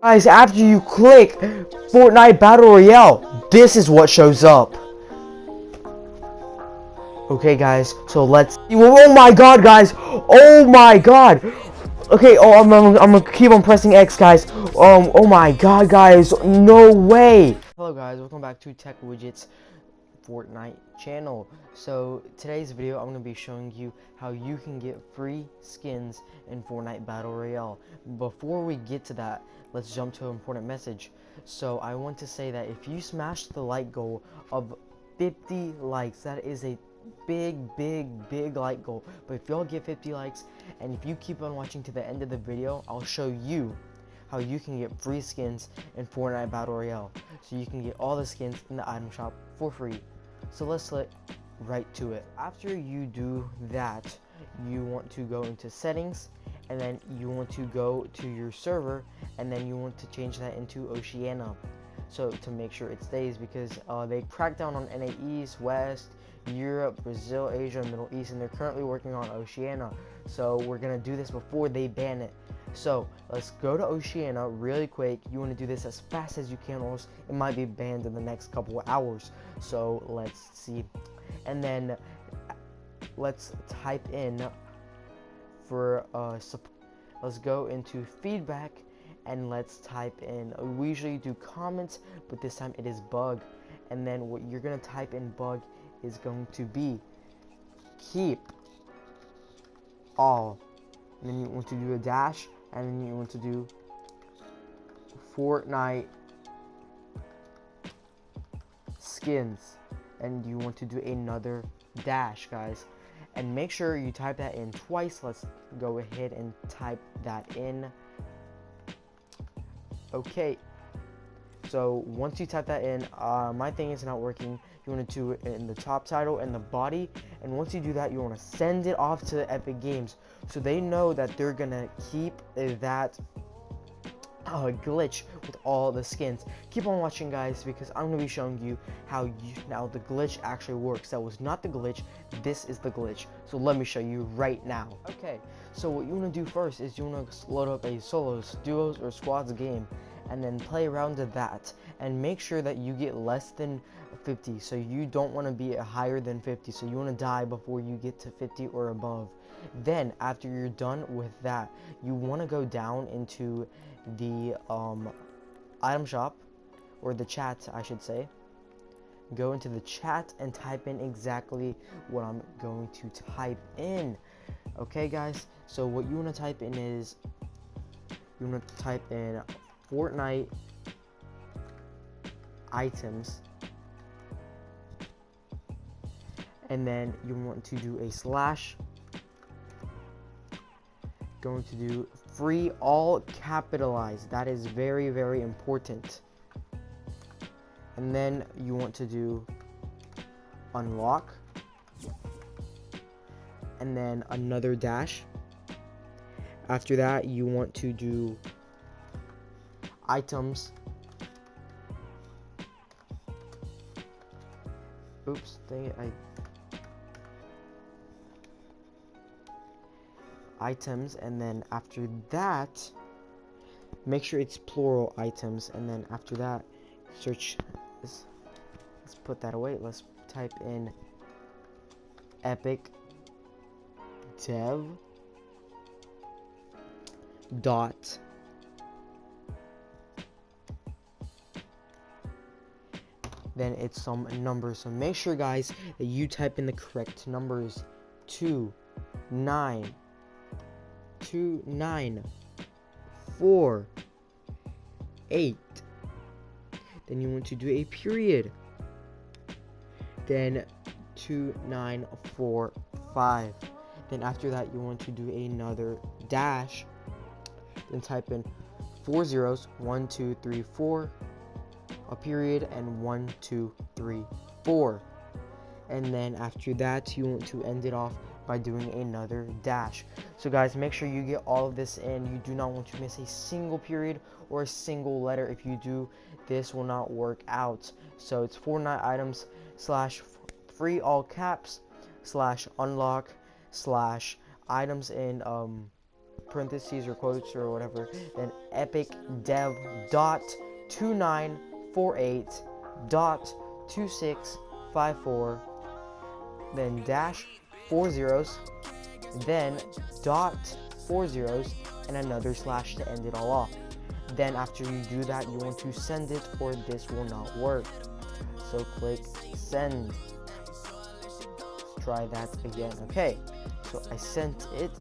Guys, after you click Fortnite Battle Royale, this is what shows up. Okay, guys, so let's. Oh my god, guys! Oh my god! Okay, oh, I'm, I'm, I'm, gonna keep on pressing X, guys. Um, oh my god, guys, no way! Hello, guys, welcome back to Tech Widgets Fortnite channel. So, today's video, I'm gonna be showing you how you can get free skins in Fortnite Battle Royale. Before we get to that, let's jump to an important message. So, I want to say that if you smash the like goal of 50 likes, that is a big, big, big like goal. But if y'all get 50 likes, and if you keep on watching to the end of the video, I'll show you how you can get free skins in Fortnite Battle Royale. So you can get all the skins in the item shop for free. So let's get right to it. After you do that, you want to go into settings and then you want to go to your server and then you want to change that into Oceania so to make sure it stays because uh, they cracked down on NA East, West, Europe, Brazil, Asia, Middle East, and they're currently working on Oceania. So we're gonna do this before they ban it. So let's go to Oceania really quick. You want to do this as fast as you can, or else it might be banned in the next couple hours. So let's see, and then let's type in for uh, support. let's go into feedback and let's type in we usually do comments but this time it is bug and then what you're gonna type in bug is going to be keep all and then you want to do a dash and then you want to do Fortnite skins. And you want to do another dash guys. And make sure you type that in twice. Let's go ahead and type that in. Okay so once you type that in uh, my thing is not working you want to do it in the top title and the body and once you do that you want to send it off to Epic Games so they know that they're gonna keep that uh, glitch with all the skins. Keep on watching guys because I'm going to be showing you how you, now the glitch actually works. That was not the glitch, this is the glitch. So let me show you right now. Okay, so what you want to do first is you want to load up a solos, duos, or squads game and then play around to that and make sure that you get less than 50 so you don't want to be higher than 50 so you want to die before you get to 50 or above. Then after you're done with that you want to go down into the um, item shop or the chat I should say. Go into the chat and type in exactly what I'm going to type in. Okay guys? So what you want to type in is you want to type in Fortnite items. And then you want to do a slash. Going to do free all capitalized. That is very very important. And then you want to do unlock. And then another dash. After that you want to do items. Oops dang it I items and then after that make sure it's plural items and then after that search let's, let's put that away. Let's type in epic dev dot then it's some numbers so make sure guys that you type in the correct numbers 2 9 two, nine, four, eight. Then you want to do a period. Then two, nine, four, five. Then after that, you want to do another dash. Then type in four zeros, one, two, three, four, a period, and one, two, three, four. And then after that, you want to end it off by doing another dash. So guys, make sure you get all of this in. You do not want to miss a single period or a single letter. If you do, this will not work out. So it's Fortnite items slash free all caps slash unlock slash items in um parentheses or quotes or whatever, then epic dev dot 2948 dot 2654 then dash four zeros then dot four zeros and another slash to end it all off. Then after you do that you want to send it or this will not work. So click send. Try that again. Okay so I sent it